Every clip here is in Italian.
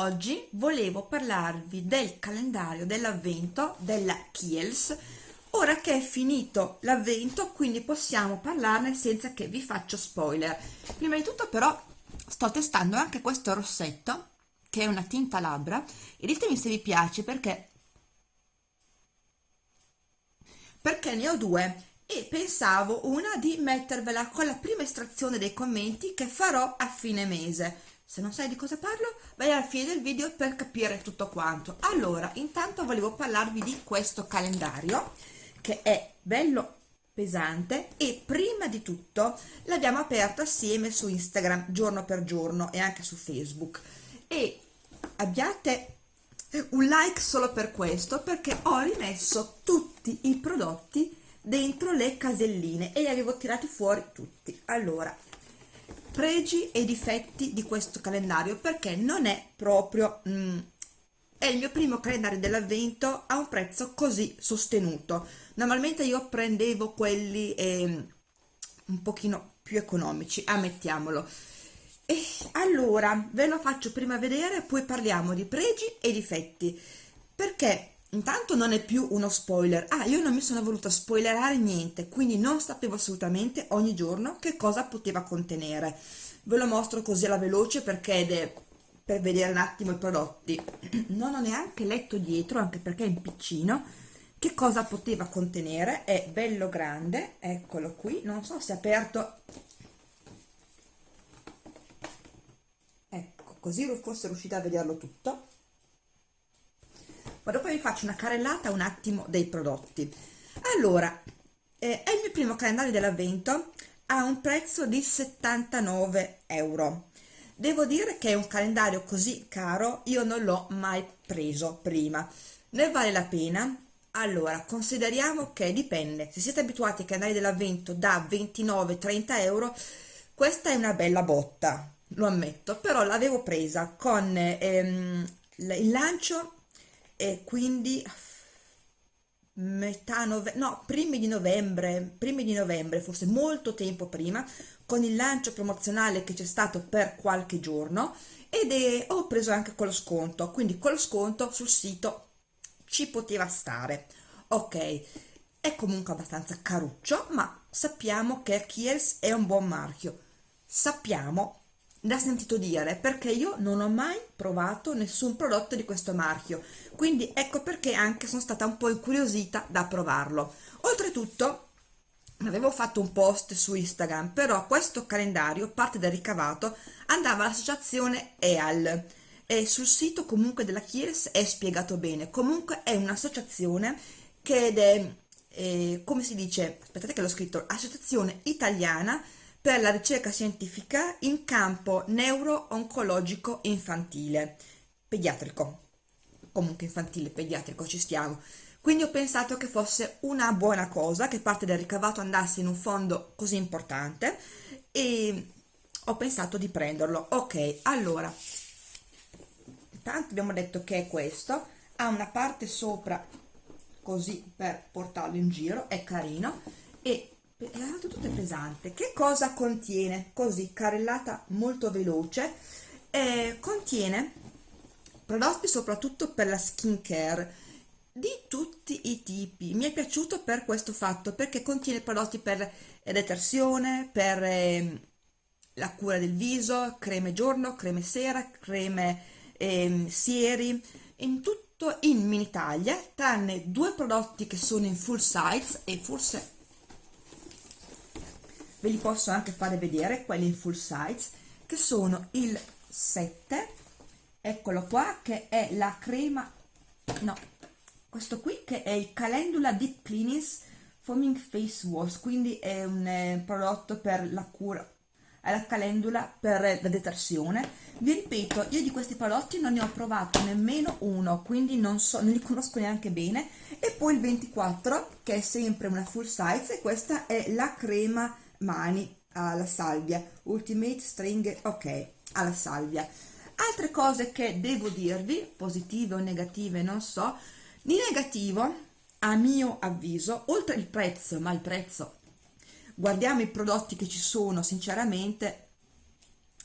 Oggi volevo parlarvi del calendario dell'avvento della Kiels, ora che è finito l'avvento, quindi possiamo parlarne senza che vi faccio spoiler. Prima di tutto però sto testando anche questo rossetto, che è una tinta labbra, e ditemi se vi piace perché perché ne ho due. E pensavo una di mettervela con la prima estrazione dei commenti che farò a fine mese se non sai di cosa parlo vai alla fine del video per capire tutto quanto. Allora intanto volevo parlarvi di questo calendario che è bello pesante e prima di tutto l'abbiamo aperto assieme su Instagram giorno per giorno e anche su Facebook. E abbiate un like solo per questo perché ho rimesso tutti i prodotti dentro le caselline e li avevo tirati fuori tutti. Allora pregi e difetti di questo calendario perché non è proprio mm, è il mio primo calendario dell'avvento a un prezzo così sostenuto. Normalmente io prendevo quelli eh, un pochino più economici ammettiamolo. E allora ve lo faccio prima vedere poi parliamo di pregi e difetti. Perché intanto non è più uno spoiler. Ah io non mi sono voluta spoilerare niente quindi non sapevo assolutamente ogni giorno che cosa poteva contenere. Ve lo mostro così alla veloce perché è per vedere un attimo i prodotti. Non ho neanche letto dietro anche perché è in piccino che cosa poteva contenere. È bello grande eccolo qui. Non so se è aperto. Ecco così forse riuscite a vederlo tutto ma dopo vi faccio una carrellata un attimo dei prodotti. Allora eh, è il mio primo calendario dell'avvento a un prezzo di 79 euro. Devo dire che un calendario così caro io non l'ho mai preso prima. Ne vale la pena? Allora consideriamo che dipende. Se siete abituati ai calendari dell'avvento da 29-30 euro questa è una bella botta lo ammetto però l'avevo presa con ehm, il lancio e quindi metà novembre, no, primi di novembre, primi di novembre, forse molto tempo prima, con il lancio promozionale che c'è stato per qualche giorno ed è, ho preso anche quello sconto, quindi quello sconto sul sito ci poteva stare. Ok, è comunque abbastanza caruccio, ma sappiamo che Kiels è un buon marchio. Sappiamo l'ha sentito dire perché io non ho mai provato nessun prodotto di questo marchio. Quindi ecco perché anche sono stata un po' incuriosita da provarlo. Oltretutto avevo fatto un post su Instagram però questo calendario parte del ricavato andava all'associazione EAL e sul sito comunque della Chies è spiegato bene. Comunque è un'associazione che è eh, come si dice? Aspettate che l'ho scritto. Associazione italiana per la ricerca scientifica in campo neuro-oncologico infantile, pediatrico, comunque infantile, pediatrico, ci stiamo. Quindi ho pensato che fosse una buona cosa che parte del ricavato andasse in un fondo così importante e ho pensato di prenderlo. Ok, allora, tanto abbiamo detto che è questo, ha una parte sopra così per portarlo in giro, è carino, e è tutto pesante. Che cosa contiene? Così carrellata molto veloce. Eh, contiene prodotti soprattutto per la skin care di tutti i tipi. Mi è piaciuto per questo fatto perché contiene prodotti per detersione per eh, la cura del viso creme giorno creme sera creme eh, sieri in tutto in mini taglia tranne due prodotti che sono in full size e forse ve li posso anche fare vedere quelli in full size che sono il 7 eccolo qua che è la crema no questo qui che è il calendula deep cleanings foaming face wash. Quindi è un eh, prodotto per la cura la calendula per la detersione. Vi ripeto io di questi prodotti non ne ho provato nemmeno uno quindi non so non li conosco neanche bene. E poi il 24 che è sempre una full size e questa è la crema mani alla salvia. Ultimate string ok alla salvia. Altre cose che devo dirvi positive o negative non so di negativo a mio avviso oltre il prezzo ma il prezzo guardiamo i prodotti che ci sono sinceramente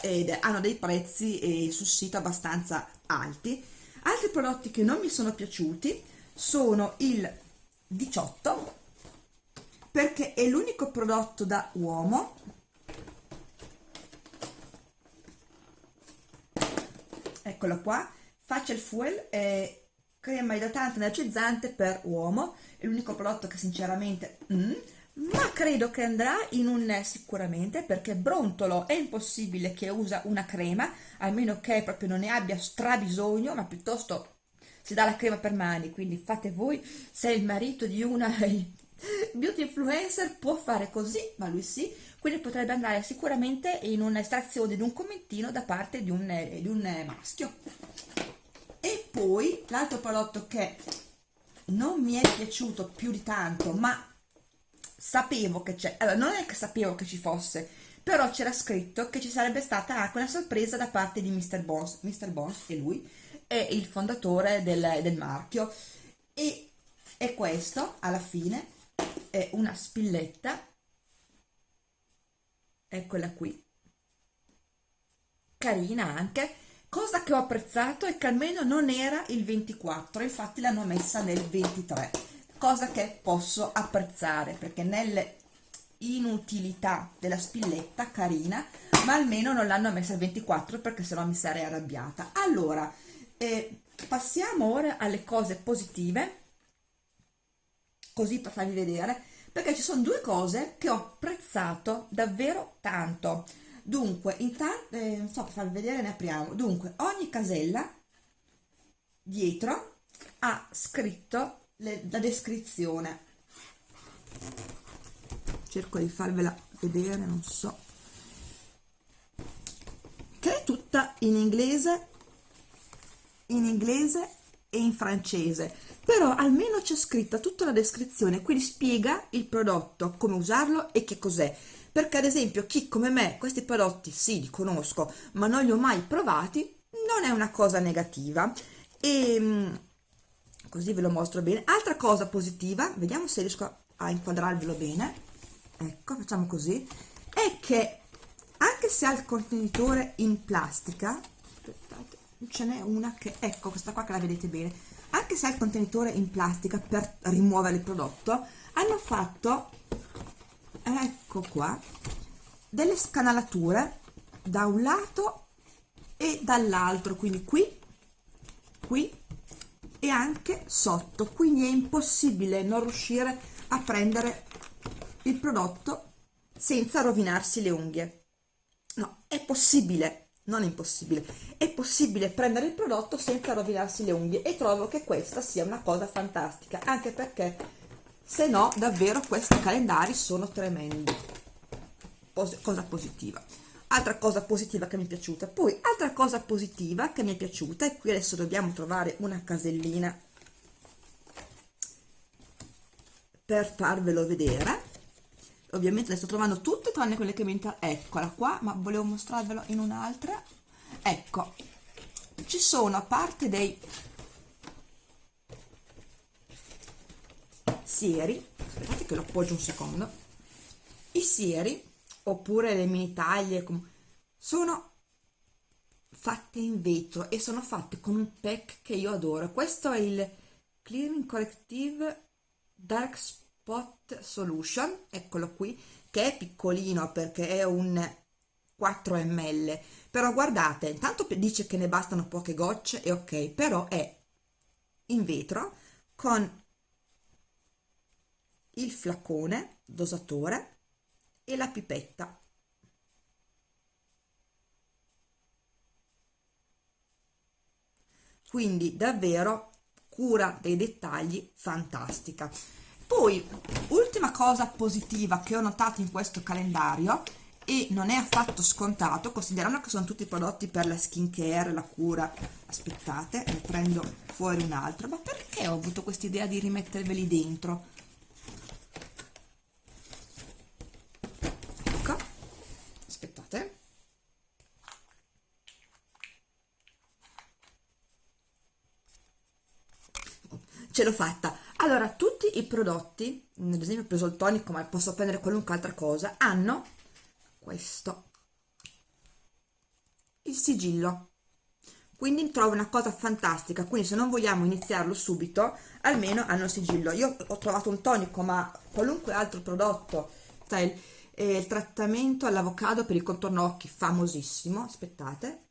ed hanno dei prezzi eh, sul sito abbastanza alti. Altri prodotti che non mi sono piaciuti sono il 18 perché è l'unico prodotto da uomo. Eccolo qua. Facial Fuel è crema idratante energizzante per uomo. È l'unico prodotto che sinceramente mm, ma credo che andrà in un sicuramente perché brontolo è impossibile che usa una crema a meno che proprio non ne abbia strabisogno ma piuttosto si dà la crema per mani. Quindi fate voi se il marito di una beauty influencer può fare così ma lui sì quindi potrebbe andare sicuramente in un'estrazione di un commentino da parte di un, di un maschio e poi l'altro prodotto che non mi è piaciuto più di tanto ma sapevo che c'è allora non è che sapevo che ci fosse però c'era scritto che ci sarebbe stata anche una sorpresa da parte di Mr. Bones Mr. Bones e lui è il fondatore del, del marchio e, e questo alla fine è una spilletta. Eccola qui. Carina anche. Cosa che ho apprezzato è che almeno non era il 24 infatti l'hanno messa nel 23 cosa che posso apprezzare perché nelle inutilità della spilletta carina ma almeno non l'hanno messa il 24 perché sennò mi sarei arrabbiata. Allora eh, passiamo ora alle cose positive così per farvi vedere perché ci sono due cose che ho apprezzato davvero tanto. Dunque intanto eh, non so per farvi vedere ne apriamo. Dunque ogni casella dietro ha scritto le, la descrizione. Cerco di farvela vedere non so. Che è tutta in inglese in inglese e in francese però almeno c'è scritta tutta la descrizione quindi spiega il prodotto come usarlo e che cos'è. Perché ad esempio chi come me questi prodotti sì li conosco ma non li ho mai provati non è una cosa negativa. E ehm, così ve lo mostro bene. Altra cosa positiva vediamo se riesco a inquadrarvelo bene. Ecco facciamo così. È che anche se ha il contenitore in plastica aspettate ce n'è una che ecco questa qua che la vedete bene anche se ha il contenitore in plastica per rimuovere il prodotto hanno fatto ecco qua delle scanalature da un lato e dall'altro quindi qui qui e anche sotto. Quindi è impossibile non riuscire a prendere il prodotto senza rovinarsi le unghie. No è possibile non impossibile. È possibile prendere il prodotto senza rovinarsi le unghie e trovo che questa sia una cosa fantastica anche perché se no davvero questi calendari sono tremendi. Pos cosa positiva. Altra cosa positiva che mi è piaciuta. Poi altra cosa positiva che mi è piaciuta e qui adesso dobbiamo trovare una casellina per farvelo vedere ovviamente le sto trovando tutte tranne quelle che mi interessano eccola qua ma volevo mostrarvelo in un'altra. Ecco ci sono a parte dei sieri aspettate che lo appoggio un secondo i sieri oppure le mini taglie sono fatte in vetro e sono fatte con un pack che io adoro. Questo è il clearing corrective dark Spot Solution, eccolo qui, che è piccolino perché è un 4 ml, però guardate, intanto dice che ne bastano poche gocce e ok, però è in vetro con il flacone dosatore e la pipetta. Quindi davvero cura dei dettagli fantastica poi ultima cosa positiva che ho notato in questo calendario e non è affatto scontato considerando che sono tutti prodotti per la skin care, la cura aspettate, ne prendo fuori un altro ma perché ho avuto questa idea di rimetterveli dentro? ecco. Aspettate. Ce l'ho fatta allora tutti i prodotti ad esempio ho preso il tonico ma posso prendere qualunque altra cosa hanno questo. Il sigillo. Quindi trovo una cosa fantastica. Quindi se non vogliamo iniziarlo subito almeno hanno il sigillo. Io ho trovato un tonico ma qualunque altro prodotto il, eh, il trattamento all'avocado per il contorno occhi famosissimo aspettate.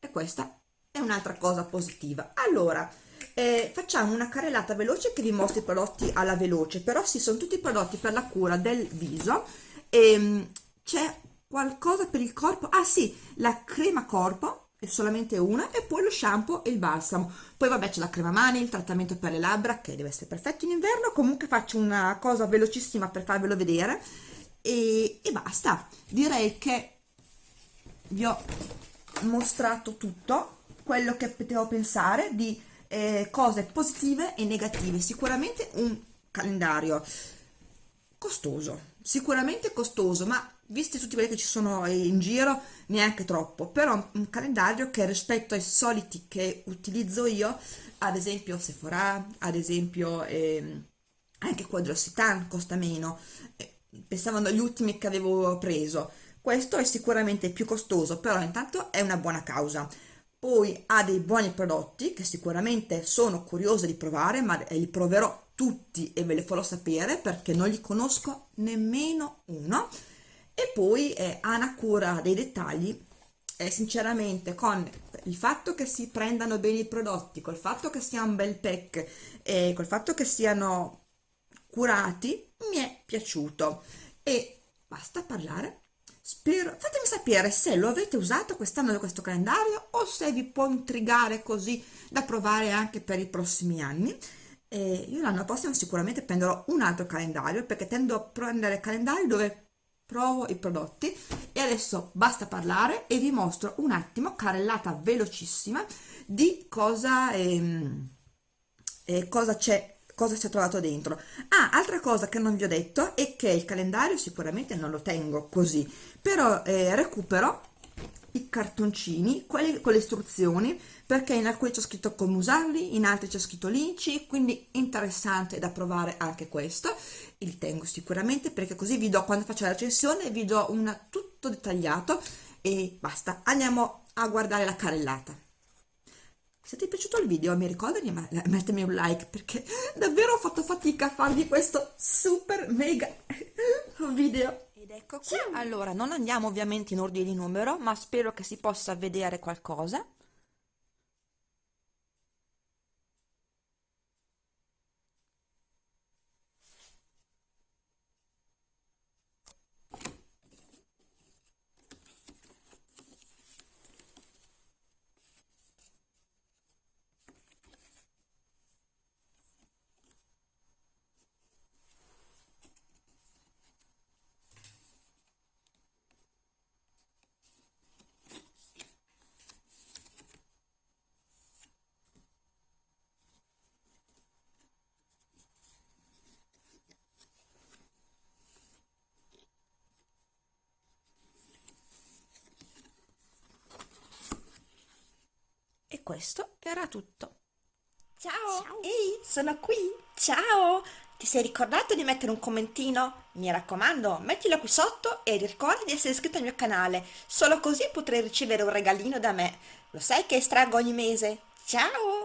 E questa è un'altra cosa positiva. Allora eh, facciamo una carrellata veloce che vi mostri i prodotti alla veloce però sì sono tutti prodotti per la cura del viso. Ehm, c'è qualcosa per il corpo? Ah sì la crema corpo è solamente una e poi lo shampoo e il balsamo. Poi vabbè c'è la crema mani il trattamento per le labbra che deve essere perfetto in inverno. Comunque faccio una cosa velocissima per farvelo vedere e, e basta. Direi che vi ho mostrato tutto quello che potevo pensare di eh, cose positive e negative. Sicuramente un calendario costoso sicuramente costoso ma visti tutti quelli che ci sono in giro neanche troppo. Però un calendario che rispetto ai soliti che utilizzo io ad esempio Sephora ad esempio eh, anche Quadrositan costa meno eh, pensavano agli ultimi che avevo preso. Questo è sicuramente più costoso però intanto è una buona causa poi ha dei buoni prodotti che sicuramente sono curiosa di provare ma li proverò tutti e ve li farò sapere perché non li conosco nemmeno uno. E poi eh, ha una cura dei dettagli eh, sinceramente con il fatto che si prendano bene i prodotti col fatto che sia un bel pack e col fatto che siano curati mi è piaciuto. E basta parlare sapere se lo avete usato quest'anno questo calendario o se vi può intrigare così da provare anche per i prossimi anni. E io l'anno prossimo sicuramente prenderò un altro calendario perché tendo a prendere calendari dove provo i prodotti e adesso basta parlare e vi mostro un attimo carrellata velocissima di cosa, ehm, eh, cosa c'è cosa si è trovato dentro ah altra cosa che non vi ho detto è che il calendario sicuramente non lo tengo così però eh, recupero i cartoncini, quelli con le istruzioni, perché in alcuni c'è scritto come usarli, in altri c'è scritto linci, quindi interessante da provare anche questo. Il tengo sicuramente perché così vi do, quando faccio la recensione, vi do un tutto dettagliato e basta. Andiamo a guardare la carrellata. Se ti è piaciuto il video mi ricordo di mettermi un like perché davvero ho fatto fatica a farvi questo super mega video ed ecco qui, allora non andiamo ovviamente in ordine di numero, ma spero che si possa vedere qualcosa. Questo era tutto. Ciao! Ciao! Ehi, sono qui! Ciao! Ti sei ricordato di mettere un commentino? Mi raccomando, mettilo qui sotto e ricorda di essere iscritto al mio canale, solo così potrai ricevere un regalino da me. Lo sai che estraggo ogni mese? Ciao!